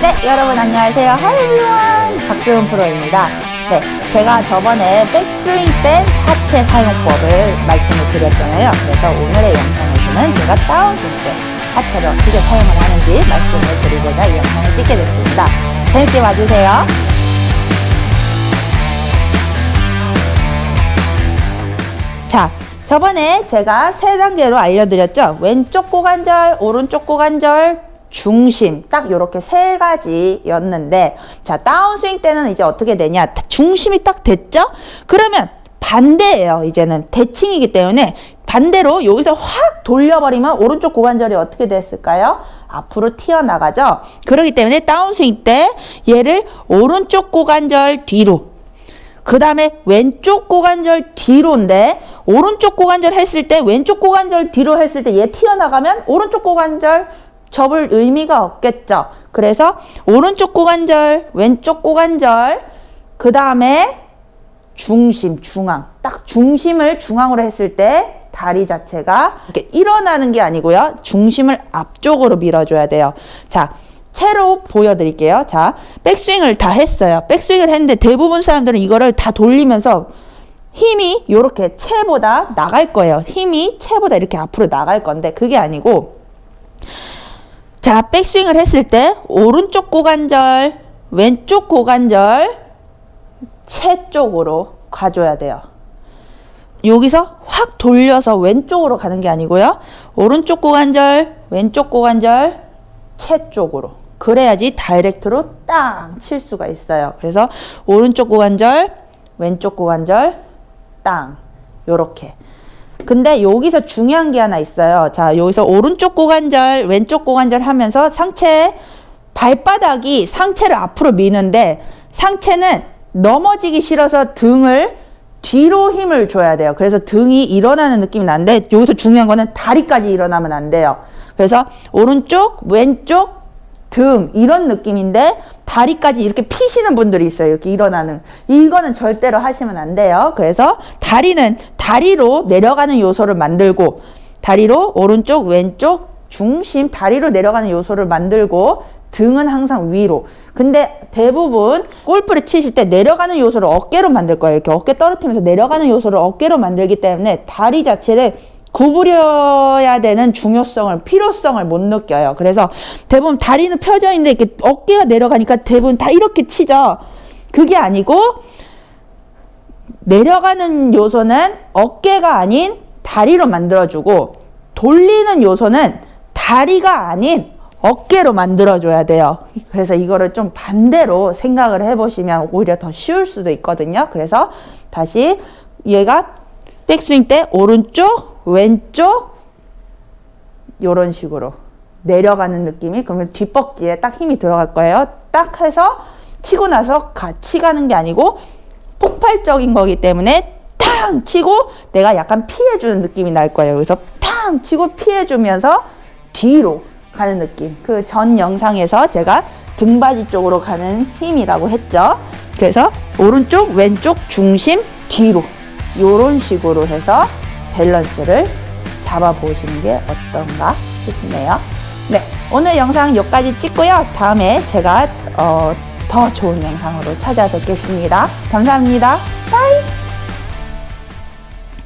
네, 여러분 안녕하세요. Everyone. 박수은 프로입니다. 네, 제가 저번에 백스윙 때 하체 사용법을 말씀을 드렸잖아요. 그래서 오늘의 영상에서는 제가 다운스윙 때 하체를 어떻게 사용을 하는지 말씀을 드리고자 이 영상을 찍게 됐습니다. 재밌게 봐주세요. 자, 저번에 제가 세 단계로 알려드렸죠. 왼쪽 고관절, 오른쪽 고관절, 중심 딱 이렇게 세 가지였는데 자 다운스윙 때는 이제 어떻게 되냐? 중심이 딱 됐죠? 그러면 반대예요 이제는. 대칭이기 때문에 반대로 여기서 확 돌려버리면 오른쪽 고관절이 어떻게 됐을까요? 앞으로 튀어나가죠? 그렇기 때문에 다운스윙 때 얘를 오른쪽 고관절 뒤로 그 다음에 왼쪽 고관절 뒤로인데 오른쪽 고관절 했을 때 왼쪽 고관절 뒤로 했을 때 얘 튀어나가면 오른쪽 고관절 접을 의미가 없겠죠. 그래서 오른쪽 고관절, 왼쪽 고관절, 그 다음에 중심, 중앙. 딱 중심을 중앙으로 했을 때 다리 자체가 이렇게 일어나는 게 아니고요. 중심을 앞쪽으로 밀어줘야 돼요. 자, 채로 보여드릴게요. 자, 백스윙을 다 했어요. 백스윙을 했는데 대부분 사람들은 이거를 다 돌리면서 힘이 이렇게 채보다 나갈 거예요. 힘이 채보다 이렇게 앞으로 나갈 건데 그게 아니고 자, 백스윙을 했을 때 오른쪽 고관절, 왼쪽 고관절 채 쪽으로 가줘야 돼요. 여기서 확 돌려서 왼쪽으로 가는 게 아니고요. 오른쪽 고관절, 왼쪽 고관절 채 쪽으로. 그래야지 다이렉트로 땅 칠 수가 있어요. 그래서 오른쪽 고관절, 왼쪽 고관절 땅 요렇게. 근데 여기서 중요한 게 하나 있어요. 자, 여기서 오른쪽 고관절, 왼쪽 고관절 하면서 상체 발바닥이 상체를 앞으로 미는데 상체는 넘어지기 싫어서 등을 뒤로 힘을 줘야 돼요. 그래서 등이 일어나는 느낌이 나는데 여기서 중요한 거는 다리까지 일어나면 안 돼요. 그래서 오른쪽, 왼쪽, 등 이런 느낌인데 다리까지 이렇게 피시는 분들이 있어요. 이렇게 일어나는. 이거는 절대로 하시면 안 돼요. 그래서 다리는 다리로 내려가는 요소를 만들고 다리로 오른쪽, 왼쪽, 중심 다리로 내려가는 요소를 만들고 등은 항상 위로. 근데 대부분 골프를 치실 때 내려가는 요소를 어깨로 만들 거예요. 이렇게 어깨 떨어뜨리면서 내려가는 요소를 어깨로 만들기 때문에 다리 자체를 구부려야 되는 중요성을 필요성을 못 느껴요. 그래서 대부분 다리는 펴져 있는데 이렇게 어깨가 내려가니까 대부분 다 이렇게 치죠. 그게 아니고 내려가는 요소는 어깨가 아닌 다리로 만들어주고 돌리는 요소는 다리가 아닌 어깨로 만들어줘야 돼요. 그래서 이거를 좀 반대로 생각을 해보시면 오히려 더 쉬울 수도 있거든요. 그래서 다시 얘가 백스윙 때 오른쪽, 왼쪽 이런 식으로 내려가는 느낌이 그러면 뒷벅지에 딱 힘이 들어갈 거예요. 딱 해서 치고 나서 같이 가는 게 아니고 폭발적인 거기 때문에 탕 치고 내가 약간 피해주는 느낌이 날 거예요. 그래서 탕 치고 피해주면서 뒤로 가는 느낌. 그 전 영상에서 제가 등받이 쪽으로 가는 힘이라고 했죠. 그래서 오른쪽, 왼쪽, 중심, 뒤로 이런 식으로 해서 밸런스를 잡아보시는 게 어떤가 싶네요. 네, 오늘 영상 여기까지 찍고요. 다음에 제가 어, 더 좋은 영상으로 찾아뵙겠습니다. 감사합니다. 바이!